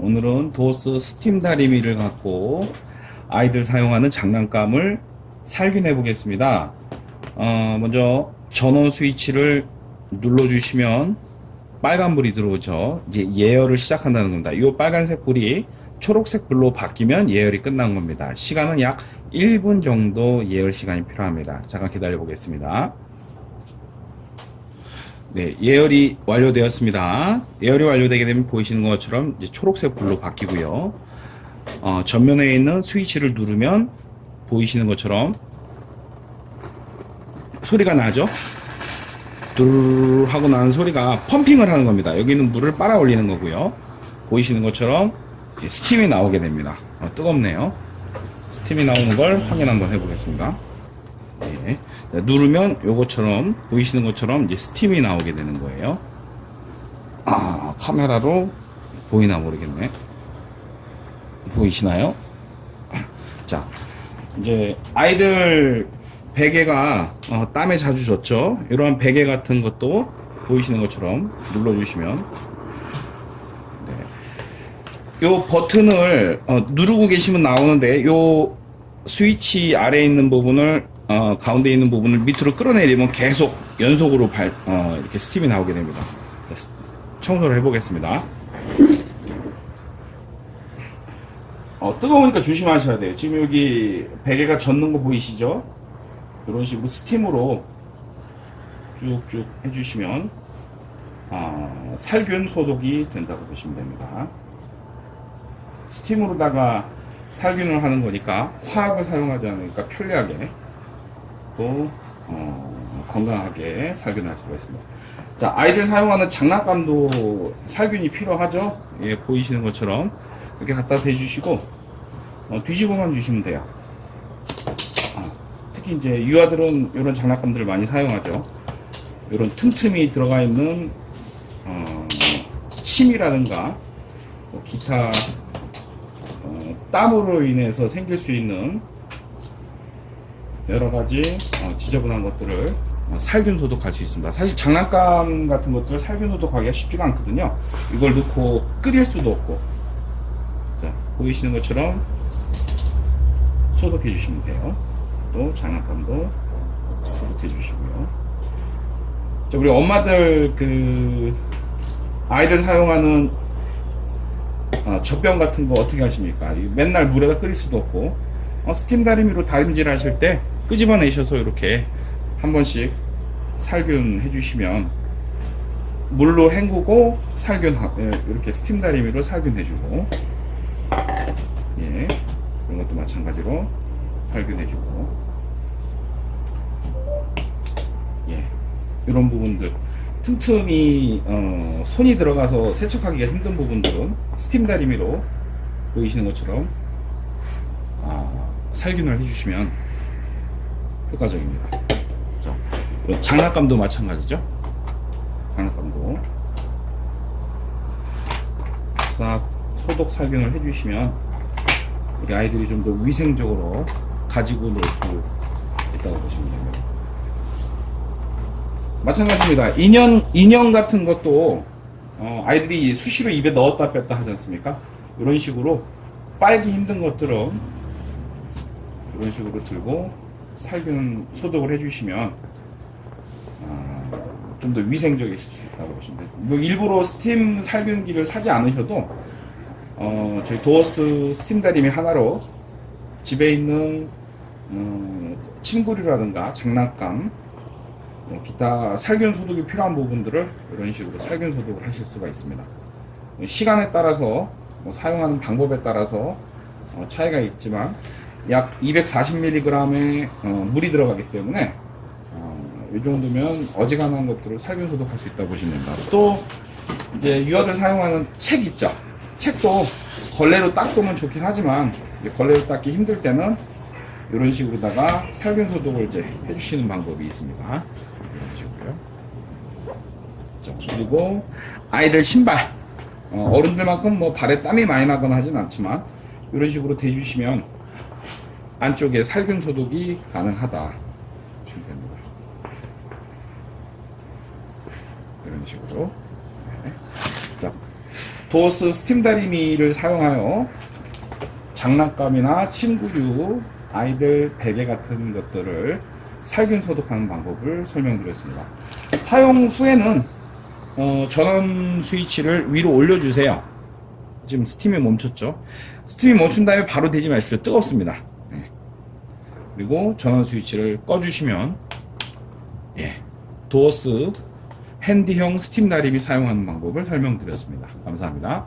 오늘은 도스 스팀 다리미를 갖고 아이들 사용하는 장난감을 살균해 보겠습니다. 어, 먼저 전원 스위치를 눌러주시면 빨간 불이 들어오죠. 이제 예열을 시작한다는 겁니다. 이 빨간색 불이 초록색 불로 바뀌면 예열이 끝난 겁니다. 시간은 약 1분 정도 예열 시간이 필요합니다. 잠깐 기다려 보겠습니다. 네, 예열이 완료되었습니다. 예열이 완료되게 되면 보이시는 것처럼 이제 초록색 불로 바뀌고요. 어, 전면에 있는 스위치를 누르면 보이시는 것처럼 소리가 나죠? 뚜르르 하고 나는 소리가 펌핑을 하는 겁니다. 여기는 물을 빨아 올리는 거고요. 보이시는 것처럼 스팀이 나오게 됩니다. 어, 뜨겁네요. 스팀이 나오는 걸 확인 한번 해보겠습니다. 예. 자, 누르면 요것처럼 보이시는 것처럼 이제 스팀이 나오게 되는 거예요. 아 카메라로 보이나 모르겠네. 보이시나요? 자 이제 아이들 베개가 어, 땀에 자주 젖죠. 이러한 베개 같은 것도 보이시는 것처럼 눌러주시면 네. 요 버튼을 어, 누르고 계시면 나오는데 요 스위치 아래에 있는 부분을 어, 가운데 있는 부분을 밑으로 끌어내리면 계속 연속으로 발, 어, 이렇게 스팀이 나오게 됩니다. 청소를 해보겠습니다. 어, 뜨거우니까 조심하셔야 돼요. 지금 여기 베개가 젖는 거 보이시죠? 이런 식으로 스팀으로 쭉쭉 해주시면 어, 살균 소독이 된다고 보시면 됩니다. 스팀으로다가 살균을 하는 거니까 화학을 사용하지 않으니까 편리하게 또 어, 건강하게 살균할 수가 있습니다. 자 아이들 사용하는 장난감도 살균이 필요하죠. 예, 보이시는 것처럼 이렇게 갖다 대주시고 어, 뒤집어만 주시면 돼요. 아, 특히 이제 유아들은 이런 장난감들을 많이 사용하죠. 이런 틈틈이 들어가 있는 어, 침이라든가 뭐 기타 어, 땀으로 인해서 생길 수 있는 여러 가지 어, 지저분한 것들을 어, 살균 소독할 수 있습니다. 사실 장난감 같은 것들을 살균 소독하기가 쉽지가 않거든요. 이걸 넣고 끓일 수도 없고. 자, 보이시는 것처럼 소독해 주시면 돼요. 또 장난감도 소독해 주시고요. 자, 우리 엄마들 그 아이들 사용하는 어, 젖병 같은 거 어떻게 하십니까? 이 맨날 물에다 끓일 수도 없고 어, 스팀 다리미로 다림질 하실 때 끄집어내셔서 이렇게 한 번씩 살균 해 주시면 물로 헹구고 살균 예, 이렇게 스팀 다리미로 살균해 주고 예 이런 것도 마찬가지로 살균해 주고 예 이런 부분들. 틈틈이 어, 손이 들어가서 세척하기가 힘든 부분들은 스팀 다리미로 보이시는 것처럼 아, 살균을 해주시면 효과적입니다. 자, 장난감도 마찬가지죠. 장난감도 싹 소독 살균을 해주시면 우리 아이들이 좀 더 위생적으로 가지고 놀 수 있다고 보시면 됩니다. 마찬가지입니다. 인형 인형 같은 것도 어, 아이들이 수시로 입에 넣었다 뺐다 하지 않습니까? 이런 식으로 빨기 힘든 것들은 이런 식으로 들고 살균 소독을 해주시면 좀더 위생적이실 수 있다고 보시면 돼요. 뭐 일부러 스팀 살균기를 사지 않으셔도 어, 저희 도어스 스팀 다리미 하나로 집에 있는 음, 침구류라든가 장난감 뭐 기타 살균 소독이 필요한 부분들을 이런 식으로 살균 소독을 하실 수가 있습니다. 시간에 따라서 뭐 사용하는 방법에 따라서 어, 차이가 있지만 약 240mg의 어, 물이 들어가기 때문에 어, 이 정도면 어지간한 것들을 살균 소독할 수 있다고 보시면 됩니다. 또 이제 유아들 사용하는 책 있죠. 책도 걸레로 닦으면 좋긴 하지만 걸레로 닦기 힘들 때는 이런 식으로다가 살균 소독을 이제 해주시는 방법이 있습니다. 이런 식으로요. 자, 그리고 아이들 신발 어, 어른들만큼 뭐 발에 땀이 많이 나거나 하진 않지만 이런 식으로 대주시면 안쪽에 살균 소독이 가능하다 보시면 됩니다. 이런 식으로. 네. 자, 도어스 스팀 다리미를 사용하여 장난감이나 침구류, 아이들 베개 같은 것들을 살균 소독하는 방법을 설명드렸습니다. 사용 후에는 어, 전원 스위치를 위로 올려주세요. 지금 스팀이 멈췄죠. 스팀이 멈춘 다음에 바로 대지 마십시오. 뜨겁습니다. 네. 그리고 전원 스위치를 꺼주시면 예, 도어스 핸디형 스팀 다림이 사용하는 방법을 설명드렸습니다. 감사합니다.